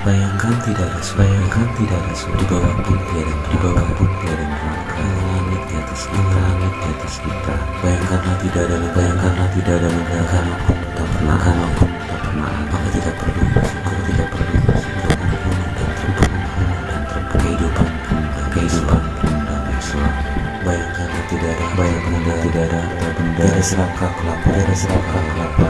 bayangkan tidak ada bayangkan tidak ada di bawah pun tiada di bawah pun tiada neraka langit di atas kita langit di atas kita. Bayangkanlah tidak ada bayangkanlah tidak ada neraka pun tak pernah. Kamu pun tak pernah. Maka tidak perlu. Bersyukur tidak perlu. Kehidupan pun kehidupan pun damai selalu bayangkanlah tidak ada. Bayangkanlah tidak ada benda. Tidak kelaparan tidak serangka kelaparan